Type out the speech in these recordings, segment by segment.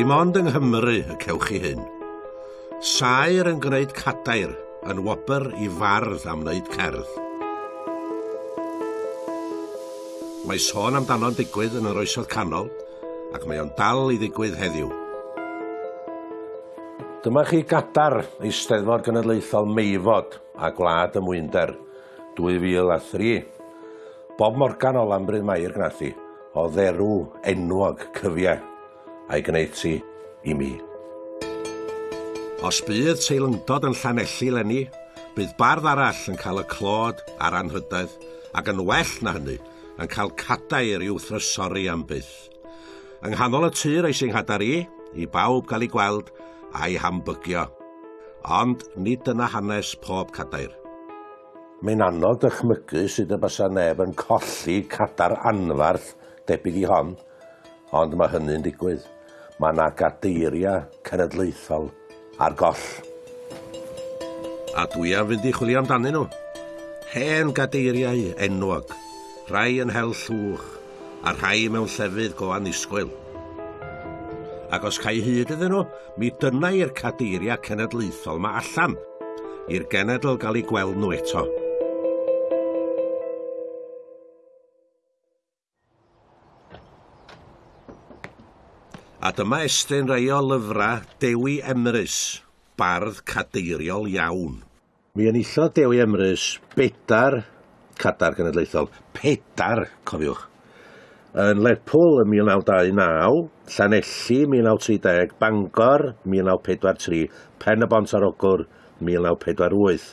dim ond yng Nghymru y cewch chi hyn. Saer yn gwneud cadair yn wobr i fardd am wneud cerdd. Mae sôn amdano'n digwydd yn yr oesoedd canol ac mae o'n dal i ddigwydd heddiw. Dyma chi gadar Eisteddfod Genedlaethol Meifod a Gwlad y Mwynder 2003. Bob Morgan o Lambryd Mair gnathi o dderw enwog cyfiau a'i gwneud ti i mi. Os bydd teilyngdod yn llanelli lenni, bydd bardd arall yn cael y clod a'r anhydaeth ac yn well na hynny yn cael cadair i'w thrysori am byth. Yng nghanol y tir eisiau nghadar i, i bawb gael ei gweld a'i hambygio. Ond nid yna hanes pob cadair. Mae'n anodd dychmygu sydd y basa neb yn colli cadar anfarth debyg i hon, ond mae hynny'n digwydd mae yna gadeiriau cenedlaethol ar goll. A dwi am fynd i chwilio amdanyn nhw. Hen gadeiriau enwog, rhai yn hel llwch, a rhai mewn llefydd go anusgwyl. Ac os cael hyd iddyn nhw, mi dyna i'r cadeiriau cenedlaethol mae allan i'r genedl gael ei gweld nhw eto. A dyma estyn rei o lyfrau Dewi Emrys, bardd cadeiriol iawn. Mi enillodd Dewi Emrys bedar cadar genedlaethol, pedar, cofiwch, yn Lerpwl yn 1929, Llanelli 1930, Bangor 1943, Pen y Bont ar Ogwr 1948.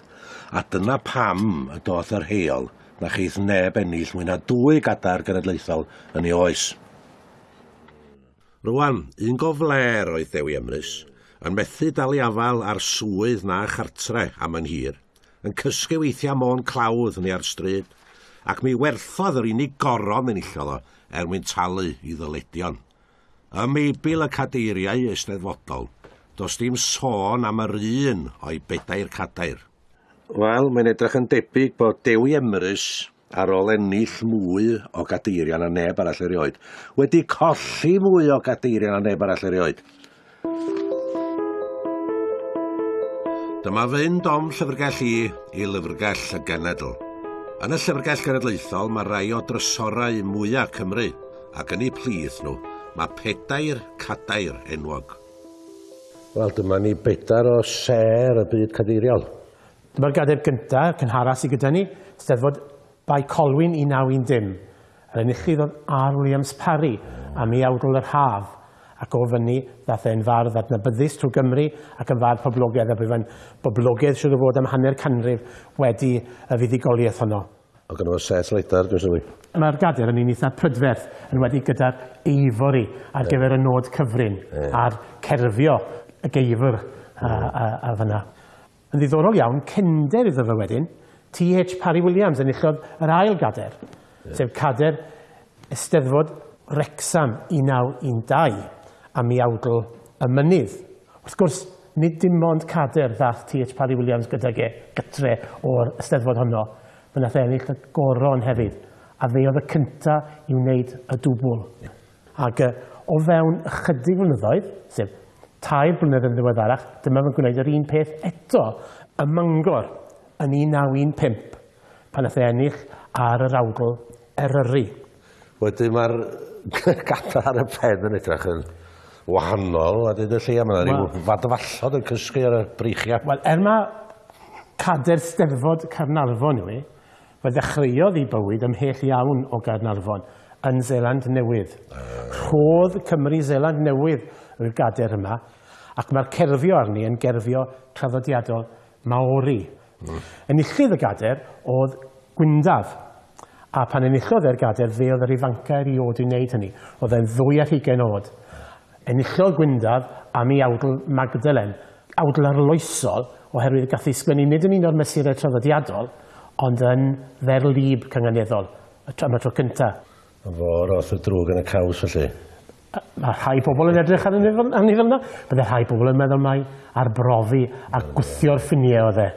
A dyna pam y doth yr heol na chydd neb ennill mwy na dwy gadar genedlaethol yn ei oes. Rwan, un gofler oedd Dewi Emrys, yn methu dal i afal ar swydd na chartre am yn hir, yn cysgu weithiau môn clawdd ni ar stryd, ac mi werthodd yr unig goron yn illodd o er mwyn talu i ddyledion. Y meibil y cadeiriau eisteddfodol, does dim sôn am yr un o'i bedair cadair. Wel, mae'n edrych yn debyg bod Dewi Emrys ar ôl ennill mwy o gadeiriau na neb arall erioed. Wedi colli mwy o gadeiriau na neb arall erioed. Dyma fynd om llyfrgell i i lyfrgell y genedl. Yn y llyfrgell genedlaethol mae rai o drysorau mwyaf Cymru ac yn ei plith nhw mae pedair cadair enwog. Wel, dyma ni bedair o ser y byd cadeiriol. Dyma'r gadair gyntaf, cynharas i gyda ni, steddfod by Colwyn i naw un dim. Yr enillydd oedd R. Williams Parry am ei awdl yr haf ac o fyny ddath e'n fardd adnabyddus trwy Gymru ac yn fardd poblogaidd a byddai'n boblogaidd sydd o fod am hanner canrif wedi y fuddigoliaeth honno. O gynnu fo set leidar, dwi'n sylwi. Mae'r gader yn un eitha prydferth yn wedi gyda'r eifori ar gyfer y nod cyfrin e. a'r cerfio y geifr a, a, a fyna. Yn ddiddorol iawn, cender iddo fe wedyn, T.H. Parry Williams yn uchod yr ail gader, yeah. sef cader Ysteddfod Rexham 1912 am i awdl y mynydd. Wrth gwrs, nid dim ond cader ddath T.H. Parry Williams gyda ge gytre o'r ysteddfod honno, fe nath e ennill y goron hefyd, a fe oedd y cynta i wneud y dwbl. Yeah. Ac o fewn ychydig flynyddoedd, sef tair blynedd yn ddiweddarach, dyma fe'n gwneud yr un peth eto, y mangor yn 1915 pan ath e ennill ar yr awgl Eryri. Wedyn mae'r gadael ar y pen yn edrych yn wahanol a dyn y lle mae yna rhyw fadfallod yn cysgu ar y breichiau. Wel, er mae cader steddfod Carnarfon yw i, fe ddechreuodd ei bywyd ymhell iawn o Garnarfon yn Zeland Newydd. Ah. Rhodd Cymru Zeland Newydd yw'r gader yma, ac mae'r cerfio arni yn gerfio traddodiadol Maori. Mm. Enillydd y gader oedd Gwyndaf. A pan enillodd e'r gader, fe oedd yr ifancau'r i oed i wneud hynny. Oedd e'n ddwy ar hugen oed. Enillodd Gwyndaf am ei awdl Magdalen. Awdl arloesol, oherwydd gath ei sgwennu nid yn un o'r mesurau traddodiadol, ond yn dderlib cynganeddol am y tro cyntaf. Fo roth y drwg yn y caws felly. Mae rhai pobl yn edrych ar ni fel yna. Bydde rhai pobl yn meddwl mai arbrofi a gwythio'r ffiniau o dde.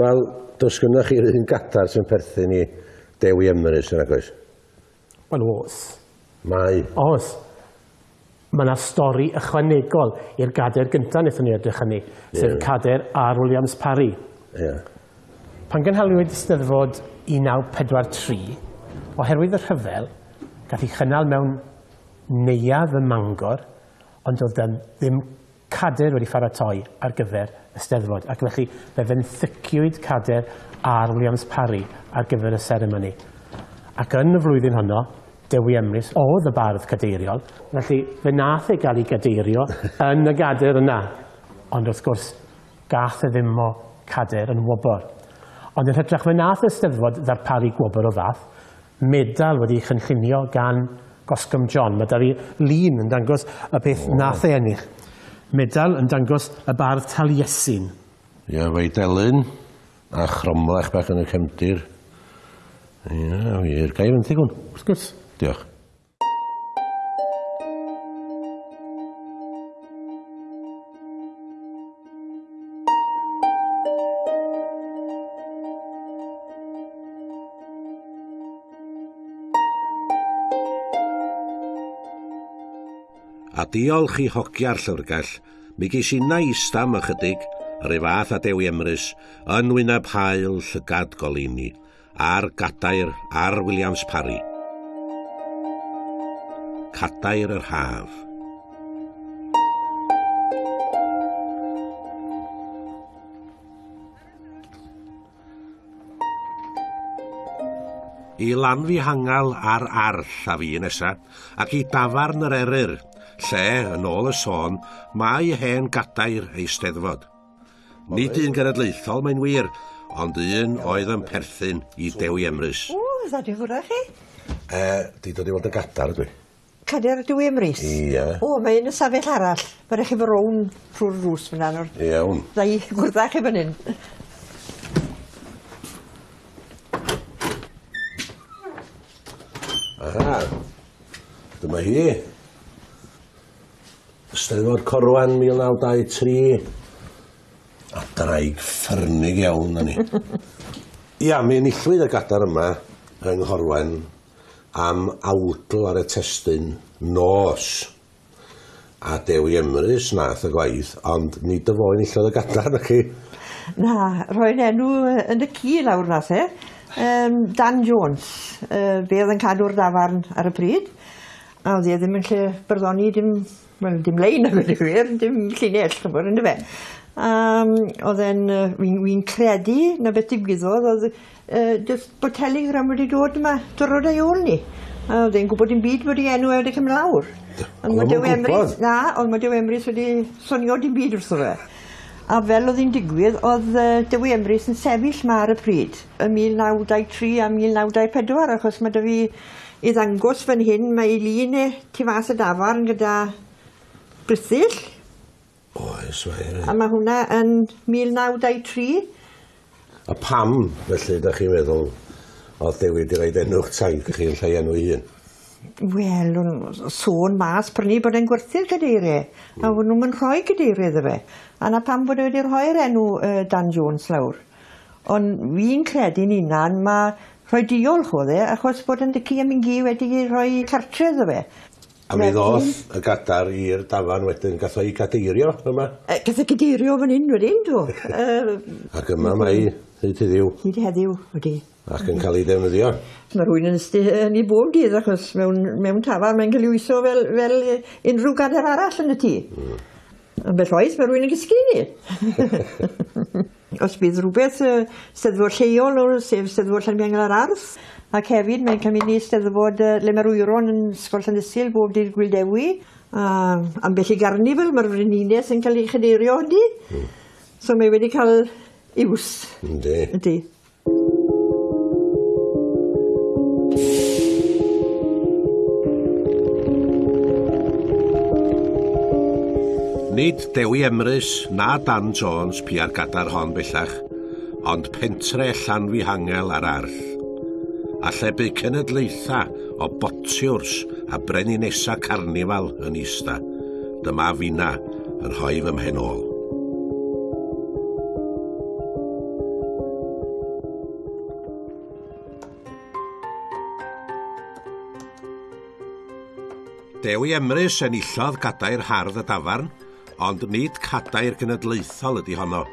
Wel, does gynnwch chi'r un gadar sy'n perthyn i Dewi Emrys yn agos? Wel, os. Mae. Os. Mae yna stori ychwanegol i'r gader gyntaf wnaethon ni edrych hynny, yeah. sef cader ar Williams Parry. Yeah. Pan gynhalwyd Steddfod 1943, oherwydd y rhyfel, gath ei chynnal mewn neuaf y mangor, ond oedd e ddim cader wedi pharatoi ar gyfer y steddfod ac felly fe fenthyciwyd cader ar Williams Parry ar gyfer y seremoni. Ac yn y flwyddyn honno, Dewi Emrys oedd y bardd cadeiriol, felly fe nath ei gael ei gadeirio yn y gader yna. Ond wrth gwrs, gath e ddim o cader yn wobr. Ond yn hytrach fe nath y steddfod ddarparu gwobr o fath, medal wedi chynllunio gan Gosgym John. Mae da fi lun yn dangos y beth nath ei ennill. Medal yn dangos y bardd Taliesin. Ie, fei delyn a chromlech bach yn y cefndir. Ie, wir. Ga i fenthyg? Wrth gwrs. Diolch. diolch i hogia'r llyfrgell, mi ges i nais am ychydig yr ei fath a Dewi Emrys yn wyneb hael llygad golini a'r gadair ar Williams Parry. Cadair yr haf. I lan fi hangal ar arll a fi nesaf, ac i dafarn yr eryr lle, yn ôl y sôn, mae hen gadair ei steddfod. Nid un genedlaethol mae'n wir, ond un oedd yn perthyn i Dewi Emrys. O, dda di hwrra chi? E, di dod i fod yn gadar ydw i. Cadair Dewi Emrys? Ie. O, mae un y safell arall. Mae eich i fy rown trwy'r rws fyna. Iawn. Dda i gwrdd chi fan hyn. Aha. Dyma hi. Steddfod Corwan 1923. A draig ffyrnig iawn na ni. Ia, mi enillwyd y gadar yma yng Nghorwen am awdl ar y testyn nos. A Dewi Emrys nath y gwaith, ond nid y fo enillodd y gadar na chi. Na, roi'n enw yn y cu lawr nath e. Um, Dan Jones, uh, fe oedd yn cadw'r dafarn ar y pryd. A oedd e ddim yn lle byrddoni dim wel dim lein a gweud wir, dim llinell chymor yn fe. Um, oedd e'n, uh, fi'n wi credu na beth digwyddodd, oedd uh, just bod telegram wedi dod yma, dyrod ei ôl ni. A oedd e'n gwybod dim byd bod ei enw e wedi cymryd lawr. Ond mae Dew Emrys, na, ond mae Dew Emrys wedi sonio dim byd wrtho fe. A fel oedd hi'n digwydd, oedd uh, Dew Emrys yn sefyll ma ar y pryd, y 1923 a 1924, achos mae dy fi i ddangos fan hyn, mae Eileen e tu fas y dafar yn gyda Brithyll. Oes, mae A mae hwnna yn 1923. A pam, felly, da chi'n meddwl, oedd dewi wedi rhaid enw'ch taith i chi yn lle enw un? Wel, sôn mas prynu bod e'n gwerthu'r gadeiriau, a hmm. wna'n nhw'n yn rhoi gadeiriau iddo fe. A na pam bod e wedi rhoi'r enw uh, Dan Jones lawr. Ond fi'n credu'n unan, mae rhoi diolch oedd e, achos bod yn dycu am yn gi wedi rhoi cartre iddo fe. A mi ddoth y gadar i'r dafan wedyn, gath o'i gadeirio yma. E, gath o'i gadeirio fan hyn wedyn, do. Ac yma mae hyd heddiw. Hyd heddiw, wedi. Ac yn cael ei defnyddio. Mae rhywun yn ystu yn ei bob dydd, achos mewn, mewn tafan mae'n cael ei wyso fel, fel unrhyw gadar arall yn y tŷ. Mm. Yn bell oes, mae rhywun yn gysgu ni. Os bydd rhywbeth uh, steddfod lleol, sef steddfod Llanbiangel ar Arth, Ac hefyd mae'n cymryd ni Steddfod uh, Lemerwyron yn Sgol Llandysil bob dydd Gwildewi. Uh, ambell i garnifel mae'r frenines yn cael ei chydeirio ydy. Mm. So mae wedi cael iws. Yndi. Yndi. Nid Dewi Emrys na Dan Jones pu ar gadar hon bellach, ond pentre allan fi hangel ar arll a llebu cenedlaetha o botiwrs a brenu nesa carnifal yn ista. Dyma fina yn rhoi fy mhen. Dewi Emrys enillodd gadair hardd y dafarn, ond nid cadair genedlaethol ydy honno.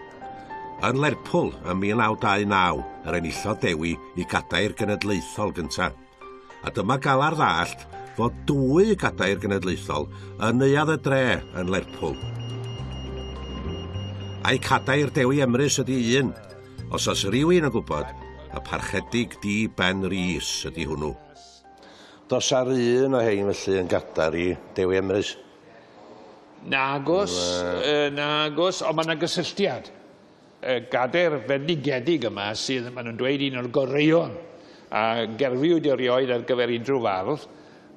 Yn Lerpwl ym 1929, yr enillodd Dewi i gadair genedlaethol gyntaf. A dyma gael ar ddallt fod dwy gadair genedlaethol yn neuad y dre yn Lerpwl. A'i cadair Dewi Emrys ydy un, os oes rhywun yn gwybod, y parchedig di Ben Rhys ydy hwnnw. Dos ar un o hein felly yn gadar i Dewi Emrys. Nagos, uh, nagos, ond mae yna gysylltiad gader fendigedig yma sydd maen nhw'n dweud un o'r goreion a gerfiwyd rioed ar gyfer unrhyw fardd.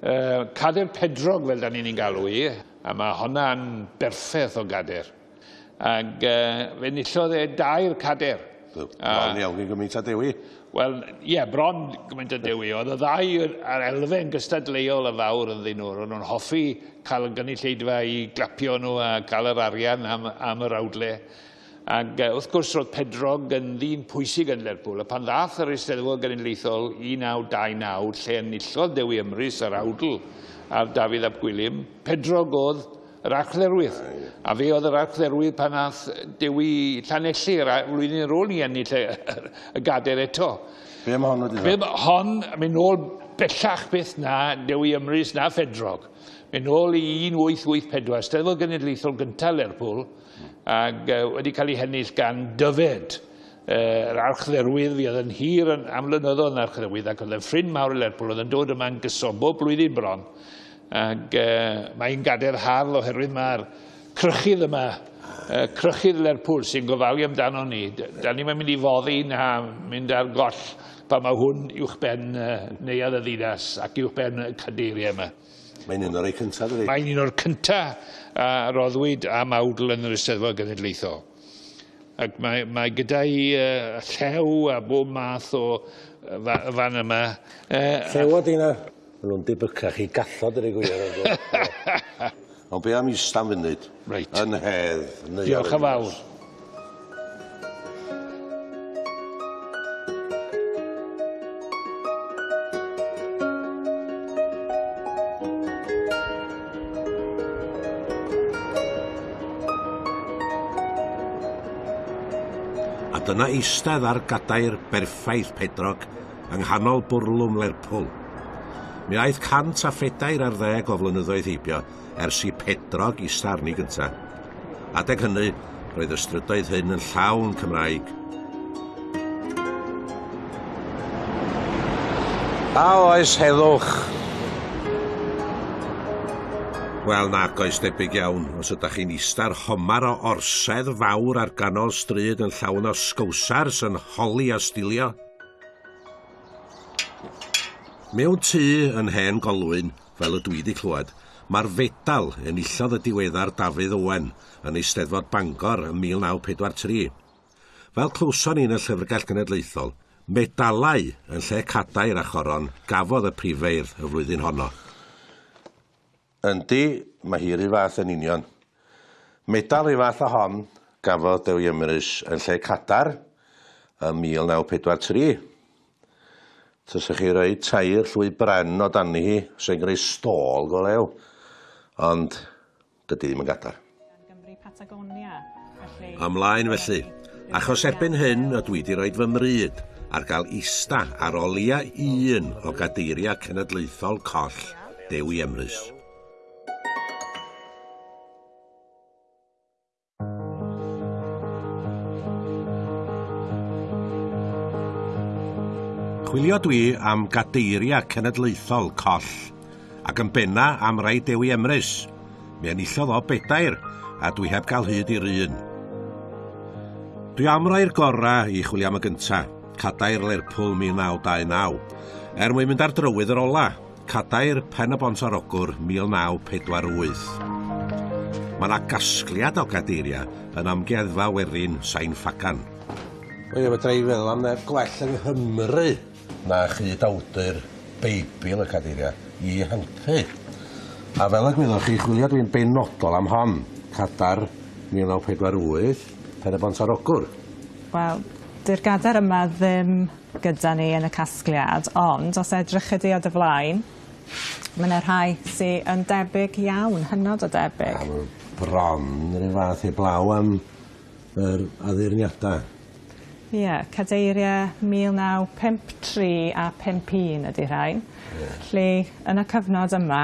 E, cader pedrog fel da ni'n ei galw i, a mae hwnna'n berffaith o gader. Ac e, fe nillodd e dair cader. Bron iawn i gymaint a dewi. Wel, ie, yeah, bron gymaint a dewi. Oedd y ddau ar elfen gystadleuol y fawr yn ddyn nhw. Roedd nhw'n hoffi cael y gynulleidfa i glapio nhw a cael yr arian am, am yr awdle. Ac uh, wrth gwrs roedd Pedrog yn ddyn pwysig yn Lerpwl, a pan ddath yr Eisteddfod Genedlaethol 1929, lle enillodd Dewi Ymrys yr awdl ar Dafydd Ap Gwilym, Pedrog oedd yr archdderwydd. A fe oedd yr archdderwydd pan nath Dewi Llanelli, yr flwyddyn ar ôl ni ennill y, y gader eto. Be mae hon wedi dda? Hon, mynd nôl bellach beth na Dewi Ymrys na Fedrog. Mynd nôl i 1884, Steddfod Genedlaethol gyntaf Lerpwl, ac uh, wedi cael ei hennill gan dyfed. Yr uh, archdderwydd fi oedd yn hir yn amlynyddodd yn archdderwydd ac oedd yn ffrind mawr i Lerpwl oedd yn dod yma'n gysobo blwyddyn bron. Ac uh, mae'n gadael harl oherwydd mae'r crychydd yma uh, crychydd Lerpwl sy'n gofalu amdano ni. Da ni'n mynd i foddi na mynd ar goll pa mae hwn uwch ben uh, neuad y ddinas ac uwch ben y cadeiriau yma. Mae'n un o'r ei cynta, dydy? Mae'n un o'r cynta a roddwyd am awdl yn yr Eisteddfod Genedlaethol. Ac mae, mae gyda i uh, llew a bob math o uh, fan yma. Uh, llew o dyna? Maen nhw'n dibycach i gallod yr ei gwir. Ond be am i stam funud? Right. Yn hedd. Diolch yn fawr. ond yna eistedd ar gadair berffaith Pedrog yng nghanol bwrlwm Lerpwl. Mi aeth cant a phedair ar ddeg o flynyddoedd heibio ers i Pedrog i starni gynta. Adeg hynny, roedd ystrydoedd hyn yn llawn Cymraeg. A oes heddwch, Wel nac oes debyg iawn, os ydych chi'n ista'r homar o orsedd fawr ar ganol stryd yn llawn o sgwsars yn holi a stilio. Mewn tŷ yn hen golwyn, fel y dwi wedi clywed, mae'r fedal yn illodd y diweddar Dafydd Owen yn eisteddfod Bangor ym 1943. Fel clwson ni'n y Llyfrgell Genedlaethol, medalau yn lle cadair a choron gafodd y prifeirdd y flwyddyn honno. Yndi, mae hi rhyw fath yn union. Medal i fath a hon gafodd Dewi Ymrys yn lle cadar ym 1943. Tysach chi roi tair llwy bren o dani hi, sy'n greu stôl go lew, ond dydy ddim yn gadar. Ymlaen felly, achos erbyn hyn ydw i wedi rhoi fy mryd ar gael ista ar olia un o gadeiriau cenedlaethol coll Dewi Emrys. Chwilio dwi am gadeiria cenedlaethol coll, ac yn benna am rai Dewi Emrys. Mi enillodd o bedair, a dwi heb gael hyd i'r un. Dwi am rai'r gora i chwilio am y gynta, cadair Lerpwl 1929, er mwyn mynd ar drywydd yr ola, cadair pen y bont ar ogwr 1948. Mae yna gasgliad o gadeiria yn amgueddfa werin Sain Ffacan. Wel, fedra i feddwl am neb gwell yng Nghymru na chyd awdur Beibl y Cadeiriau i helpu. A fel y gwyddoch chi, chwilio dwi'n benodol am hon, cadar 1948, pen y bont ar Ogwr. Wel, dy'r gadar yma ddim gyda ni yn y casgliad, ond os edrych ydi o dy flaen, mae yna rhai sy'n yn debyg iawn, hynod o debyg. A mae bron rhyw fath i blaw am yr addurniadau. Ie yeah, cadeiriau mil naw pump tri a 51 ydy rhain Yeah. lle yn y cyfnod yma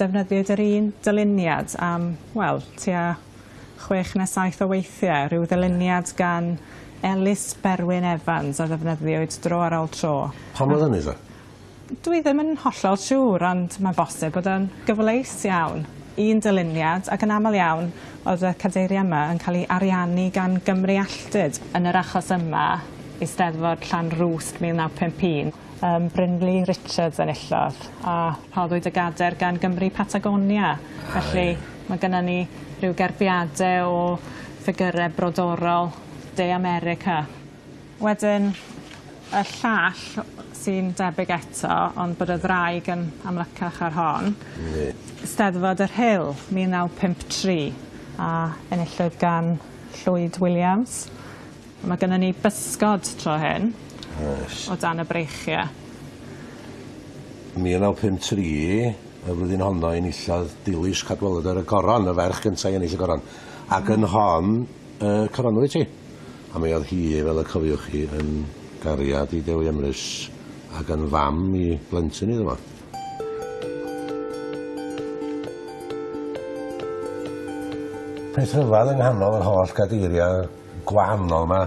defnyddiwyd yr un dyluniad am wel tua chwech neu saith o weithiau rhyw ddyluniad gan Elis Berwyn Evans a ddefnyddiwyd dro ar ôl tro. Pam oedd hynny ta? Dwi ddim yn hollol siŵr ond mae'n bosib bod o'n gyfleus iawn un dyluniad ac yn aml iawn oedd y cadeiriau yma yn cael ei ariannu gan Gymru Alltyd. Yn yr achos yma, Eisteddfod Llanrwst 1951, um, Brynlu Richards enillodd a rhoddwyd y gader gan Gymru Patagonia. Felly mae gennym ni rhyw gerbiadau o ffigurau brodorol De America. Wedyn, y llall sy'n debyg eto, ond bod y ddraig yn amlycach ar hon. Ne. Steddfod yr Hill, 1953, a enillwyd gan Llwyd Williams. Mae gennym ni bysgod tro hyn yes. o dan y breichiau. 1953, y flwyddyn honno enillodd Dilys Cadwaladr ar y Goron, y ferch gyntaf i ennill y Goron. Ac yn hon, y coronwyd ti. A mi oedd hi, fel y cofiwch chi, yn gariad i Dewi Emrys ac yn fam i blentyn iddo fo. Peth rhyfedd yng nghanol yr holl gadeiriau gwahanol yma,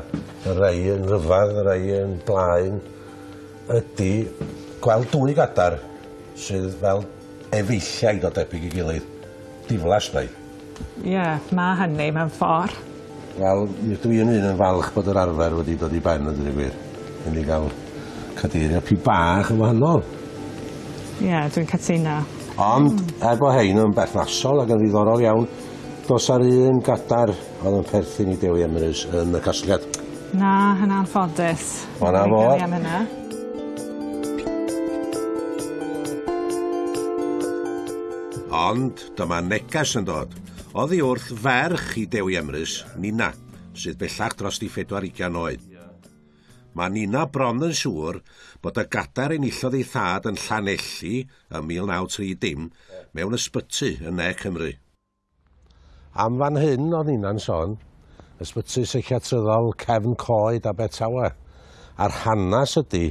y rei yn rhyfedd, y rei yn blaen, ydy gweld dwy gadar sydd fel efeilliaid o debyg i gilydd. Diflas neu. Ie, yeah, mae hynny mewn ffordd. Wel, dwi yn un yn falch bod yr arfer wedi dod i ben yn dweud gwir. Yn i gael cadeirio pry bach yn wahanol. Ie, yeah, dwi'n cytuno. Ond, mm. er bod hein yn berthnasol ac yn ddiddorol iawn, dos ar un gadar oedd yn perthyn i Dewi Emrys yn y casgliad. Na, hynna'n ffodus. O na fo. Ond dyma neges yn dod. Oddi wrth ferch i Dewi Emrys, Nina, sydd bellach dros i 24 oed. Mae Nina bron yn siŵr bod y gadar enillodd ei thad yn Llanelli ym 1930 mewn ysbyty yn Ne Cymru. Am fan hyn oedd Nina'n sôn, ysbyty seichiatryddol cefn coed a betawa. A'r hanes ydy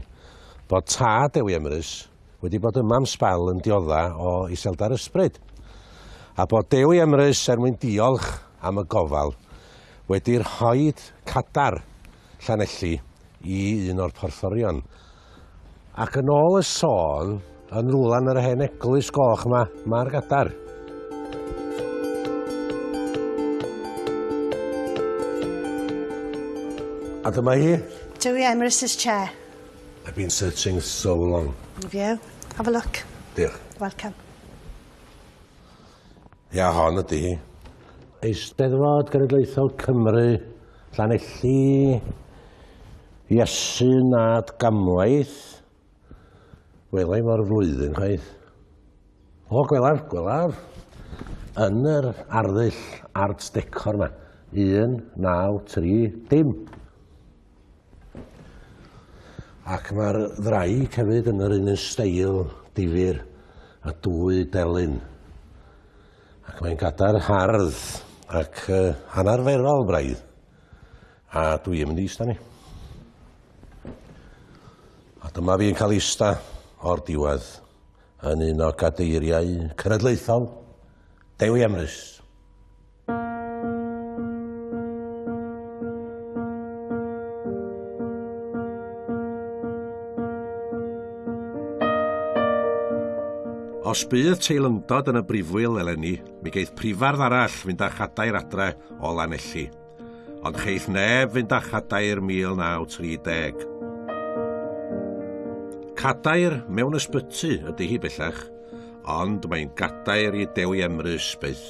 bod tad Ewi Emrys wedi bod yma am sbel yn diodda o Iselda'r Ysbryd. A bod Dewi Emrys er mwyn diolch am y gofal wedi'r hoed cadar Llanelli i un o'r porthorion. Ac yn ôl y sôn, yn rwlan yr hen eglwys goch yma, mae'r gadar. A dyma hi. Dwi Emrys' Chair. I've been searching so long. Have you? Have a look. Diolch. Welcome. Ia, hon ydy hi. Eisteddfod Genedlaethol Cymru, Llanelli, Iesu nad gamlaeth, welai mor flwyddyn chwaith. O, gwelaf, gwelaf, yn yr arddull art decor yma, 1, 9, 3, dim. Ac mae'r ddraig hefyd yn yr un steil difyr a dwy delyn. Ac mae'n gada'r hardd ac uh, anarferol braidd. A dwi yn mynd i ista ni. A dyma fi'n cael ista o'r diwedd yn un o gadeiriau cenedlaethol Dewi Emrys. Os bydd teilyngdod yn y brifwyl eleni, mi geith prifardd arall fynd â chadair adre o Lanelli. Ond cheiff neb fynd â chadair 1930. Cadair mewn ysbyty ydy hi bellach, ond mae'n gadair i dewi emrys byth.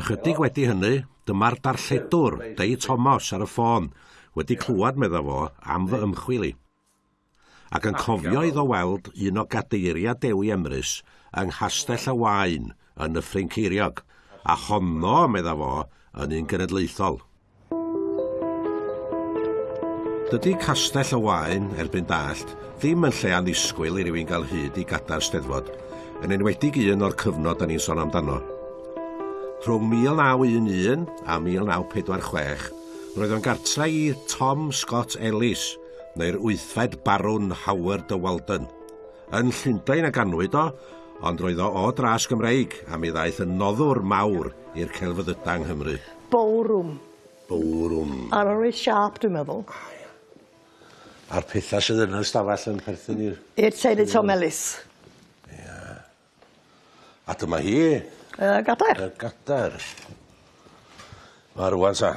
Ychydig wedi hynny, dyma'r darlledwr, Dei Thomas, ar y ffôn, wedi clywed, medda fo, am fy ymchwil i ac yn cofio iddo weld un o gadeiria Dewi Emrys yng Nghastell y Wain yn y Ffrinceiriog, a honno, medda fo, yn un genedlaethol. Dydy castell y wain, erbyn dallt, ddim yn lle anisgwyl i rywun gael hyd i gadar steddfod, yn enwedig un o'r cyfnod a ni'n sôn amdano. Rhwng 1911 a 1946, roedd o'n gartra i Tom Scott Ellis – neu'r wythfed barwn Howard de Walden. Yn Llundain a ganwyd o, ond roedd o o dras Gymreig a mi ddaeth yn noddwr mawr i'r celfyddyda yng Nghymru. Bowrwm. Bowrwm. Ar yr siarp, dwi'n meddwl. A'r pethau sydd yn y stafell yn perthyn i'r... I'r teulu Tom Ellis. Ia. A dyma hi. Y uh, gadair. Y gadair. Mae rwan sa.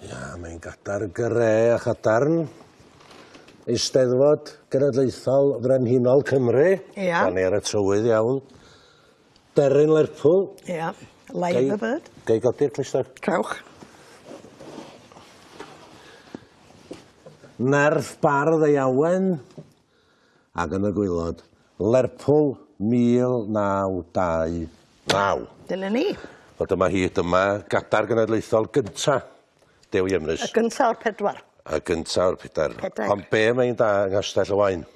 Ia, mae'n gadar gre a chadarn Eisteddfod Genedlaethol Frenhinol Cymru. Ia. Dan ni ar y trywydd iawn. Deryn Lerpwl. Ia. Live the bird. Gei godi'r clister. Cawch. Nerth bardd ei awen. ac yn y gwylod. Lerpwl 1929. Dyna ni. O dyma hi, dyma gadar genedlaethol gynta Dewi Emrys. Y gynta o'r pedwar. Y gynta o'r pedwar. Pedag. Ond be mae'n da yng Nghastell y Wain?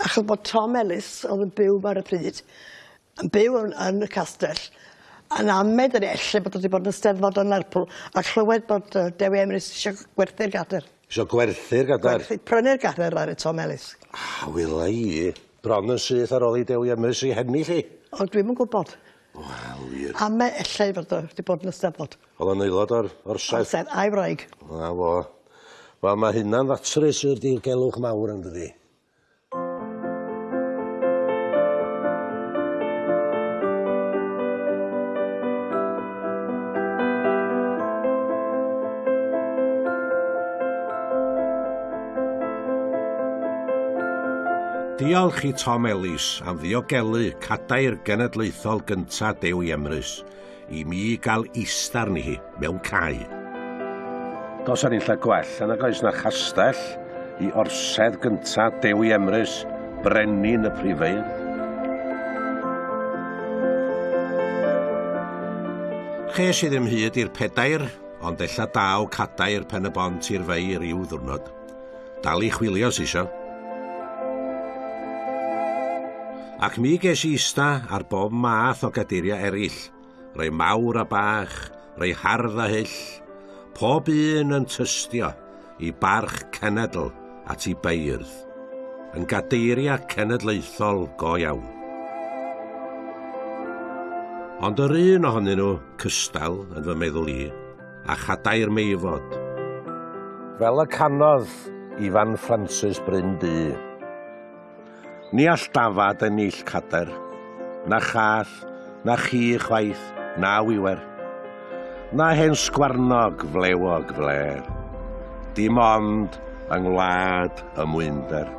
Achos bod Tom Ellis oedd yn byw ar y pryd, yn byw yn, yn y castell, yn amed yn elle bod wedi bod yn steddfod yn Lerpwl, a chlywed bod uh, Dewi Emrys eisiau gwerthu'r gader. Isio gwerthu'r gader? Gwerthu, prynu'r gader ar y Tom Ellis. A wyla i. Bron yn syth ar ôl i Dewi Emrys i henni lli. O, dwi'm yn gwybod. Wel wir. A ma' ellai fod o 'di bod yn Eisteddfod. Oedd o'n aelod o'r o'r Saes... O'r Sen- a'i wraig. 'Na fo. Wel mae hynna'n ddatrys i'r dirgelwch mawr yndydi? Diolch i Tom Ellis am ddiogelu cadair genedlaethol gynta Dewi Emrys i mi gael istar ni hi mewn cae. Dos ar unlla gwell yn oes na chastell i orsedd gynta Dewi Emrys, brenin y prifeidd. Ches i ddim hyd i'r pedair, ond ella daw cadair pen y bont i'r feir i'w ddwrnod. Dal i chwilio si ac mi ges i ista ar bob math o gadeiriau eraill, rei mawr a bach, rei hardd a hyll, pob un yn tystio i barch cenedl at i beirdd, yn gadeiriau cenedlaethol go iawn. Ond yr un ohonyn nhw cystal yn fy meddwl i, a chadair meifod. Fel y canodd Ifan Francis Bryn Ni all dafad yn nill cader, na chath, na chi chwaith, na wiwer. Na hen sgwarnog flewog fler, dim ond yng ngwlad y mwynder.